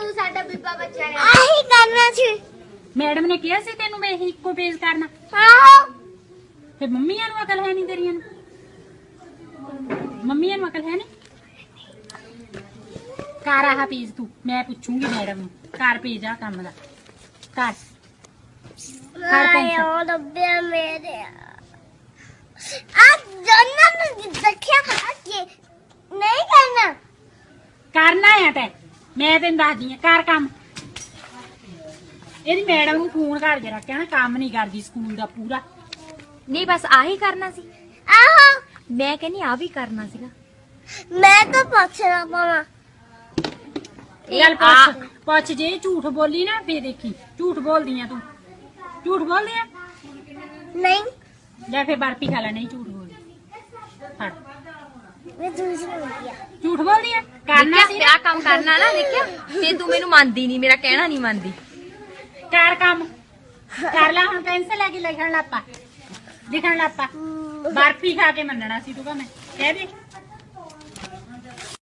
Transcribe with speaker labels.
Speaker 1: ਤੂੰ ਸਾਡਾ ਬੀਬਾ ਬੱਚਾ ਨੇ ਆਹੀ ਕਰਨਾ ਸੀ।
Speaker 2: ਮੈਡਮ ਨੇ ਕਿਹਾ ਸੀ ਤੈਨੂੰ ਮੈਂ ਇਹੀ ਇੱਕੋ ਪੇਜ ਕਰਨਾ।
Speaker 1: ਆਹੋ।
Speaker 2: ਤੇ ਮੰਮੀਆਂ ਨੂੰ ਅਕਲ ਹੈ ਨਹੀਂ ਤੇਰੀਆਂ ਨੂੰ? ਮੰਮੀਆਂ ਨੂੰ ਅਕਲ ਹੈ ਨਹੀਂ ਕਰ ਆਹ ਪੇਜ ਤੂੰ ਮੈਂ ਪੁੱਛੂੰਗੀ ਮੈਡਮ ਨੂੰ। ਕਰ ਪੇਜ ਆ ਕੰਮ ਦਾ। ਕਰ। ਕਰ ਪੈਨਸਲ।
Speaker 1: ਉਹ ਡੱਬੇ ਮੇਰੇ ਆ। ਜੰਨਾ ਨੂੰ ਦੇਖਿਆ ਕਿ ਨਹੀਂ ਕਰਨਾ?
Speaker 2: ਕਰਨਾ ਆ ਤੈ। ਮੈਂ ਤੈਨੂੰ ਦੱਸਦੀ ਆ ਕਰ ਕੰਮ। ਇਹਦੀ ਮੈਡਮ ਨੂੰ ਫੋਨ ਕਰ ਕੇ ਰੱਖਿਆ ਨਾ ਕੰਮ ਨਹੀਂ ਕਰਦੀ ਸਕੂਲ ਦਾ ਪੂਰਾ।
Speaker 3: ਨਹੀਂ ਬਸ ਆਹੀ ਕਰਨਾ ਸੀ।
Speaker 1: ਆਹੋ।
Speaker 3: ਮੈਂ ਕਹਿੰਨੀ ਆ ਵੀ ਕਰਨਾ ਸੀਗਾ।
Speaker 1: ਮੈਂ ਤਾਂ ਪੁੱਛਣਾ ਪਾਵਾਂ
Speaker 2: ਚੱਲ ਪੁੱਛ ਪੁੱਛ ਜੇ ਝੂਠ ਬੋਲੀ ਨਾ ਫੇਰ ਦੇਖੀ। ਝੂਠ ਬੋਲਦੀ ਆ ਤੂੰ। ਝੂਠ ਬੋਲਦੀ ਆ?
Speaker 1: ਨਹੀਂ।
Speaker 2: ਜਾਂ ਫੇਰ ਬਰਫੀ ਖਾ ਲੈ ਨਹੀਂ ਝੂਠ ਬੋਲਦੀ। ਫੜ।
Speaker 1: ਮੈਂ ਆ
Speaker 2: ਝੂਠ ਬੋਲਦੀ ਆ? ਕਰਨਾ ਸੀ
Speaker 3: ਆ ਕੰਮ ਕਰਨਾ ਨਾ ਦੇਖਿਆ? ਤੇ ਤੂੰ ਮੈਨੂੰ ਮੰਨਦੀ ਨਹੀਂ ਮੇਰਾ ਕਹਿਣਾ ਨਹੀਂ ਮੰਨਦੀ।
Speaker 2: ਕਰ ਕੰਮ। ਕਰ ਲੈ ਹੁਣ ਪੈਨਸਲ ਲੈ ਕੇ ਲਿਖਣ ਲੱਪਾ ਲਿਖਣ ਲੱਪਾ ਬਰਫੀ ਖਾ ਕੇ ਮੰਨਣਾ ਸੀ ਤੂੰ ਕਹ ਮੈਂ ਕਹਿ ਦੇ।